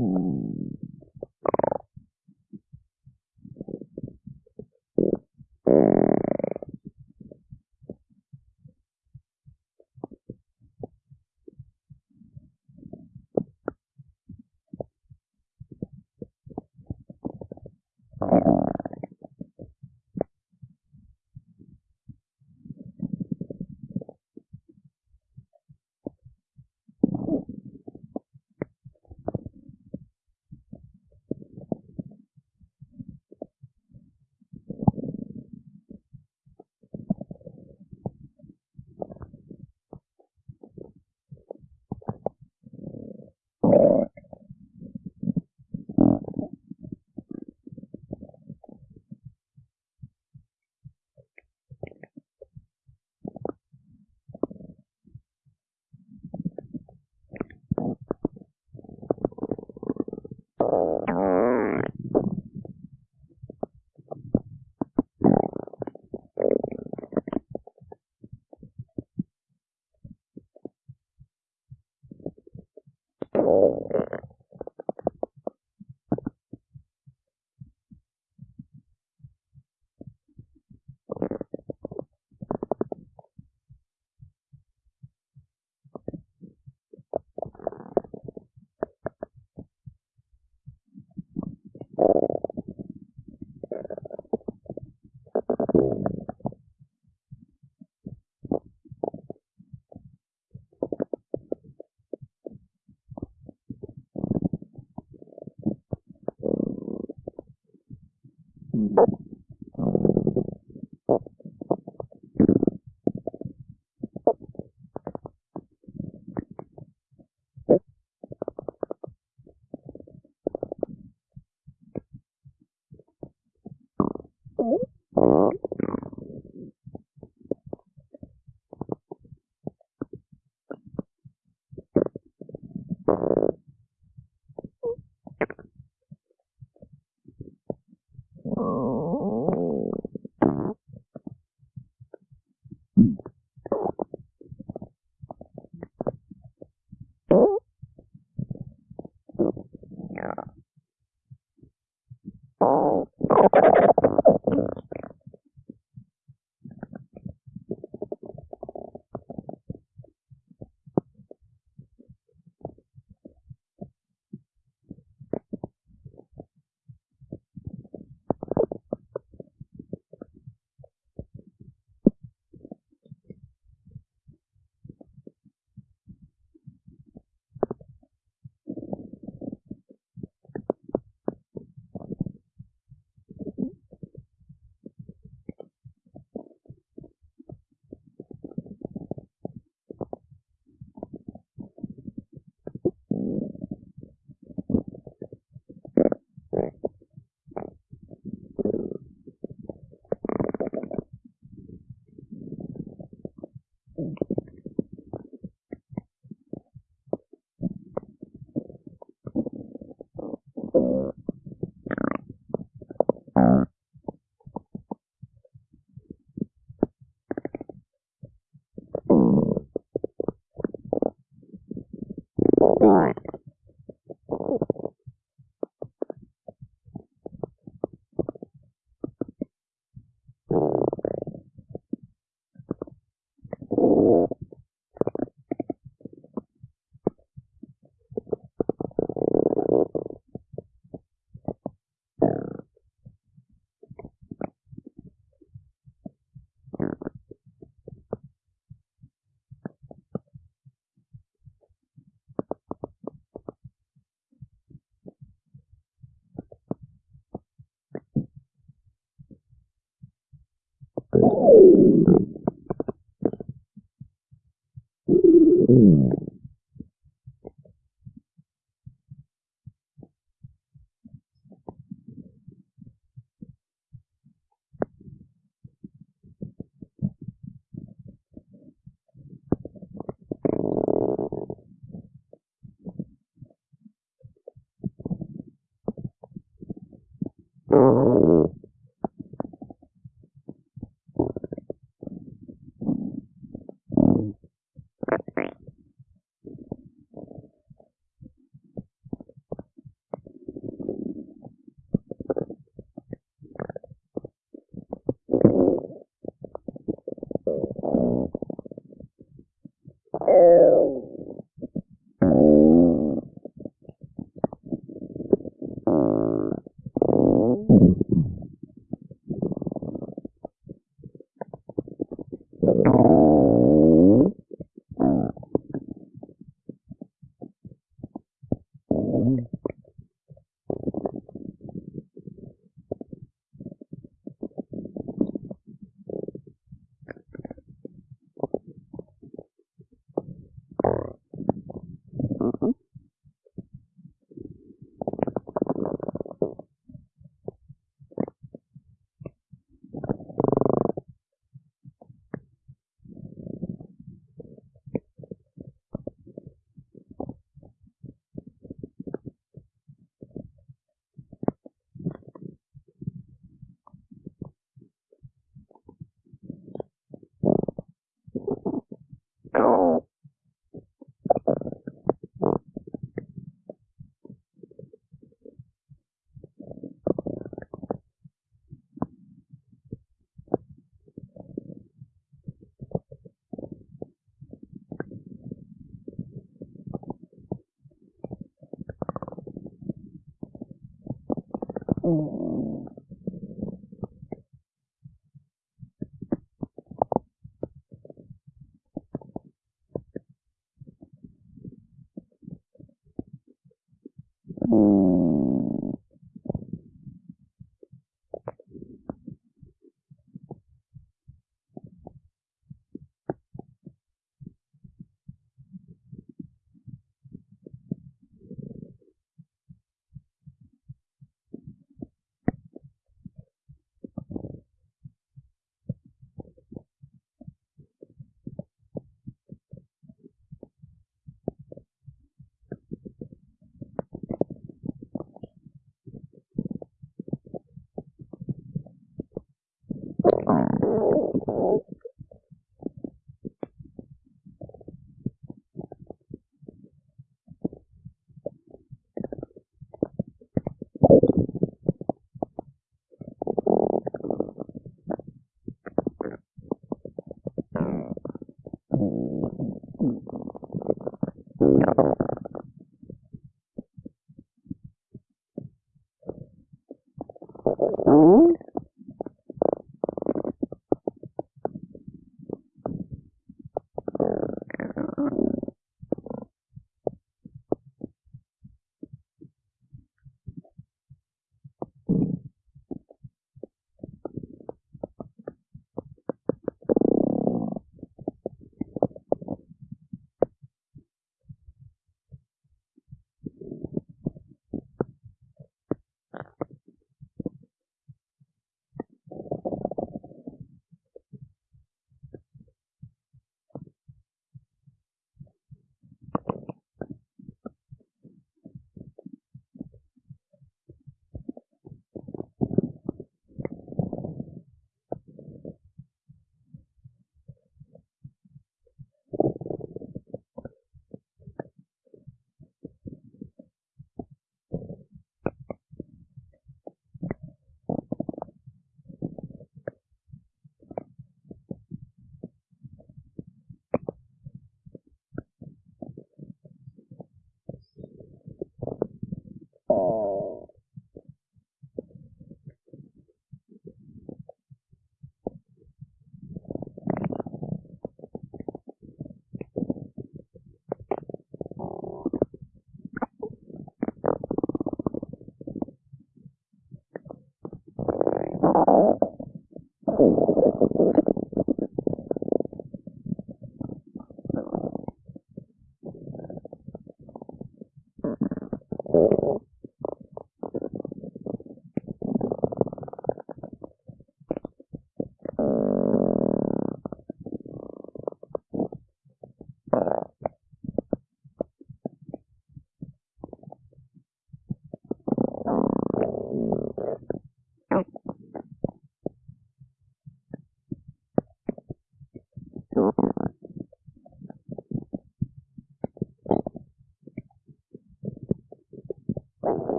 Ooh.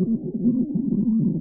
Oh.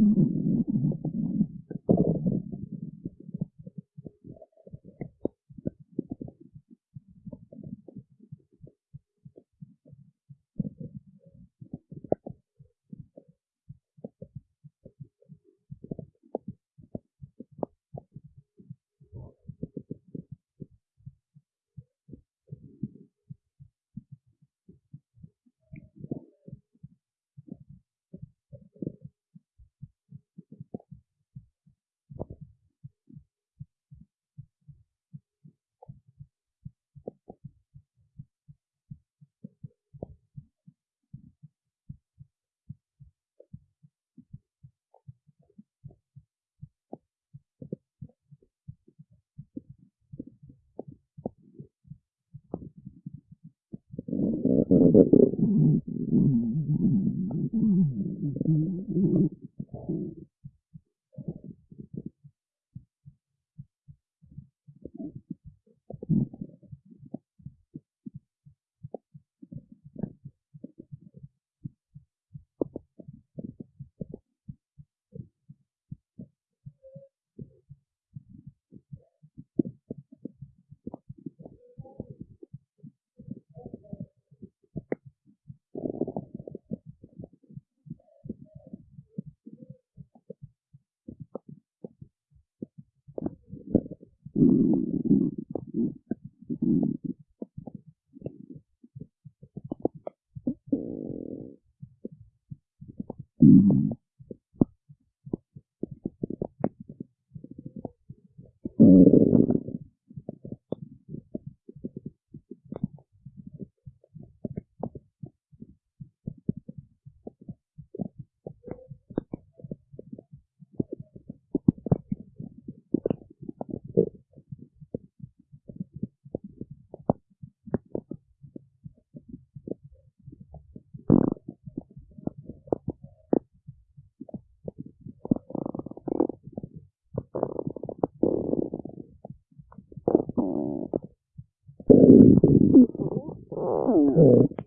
uh,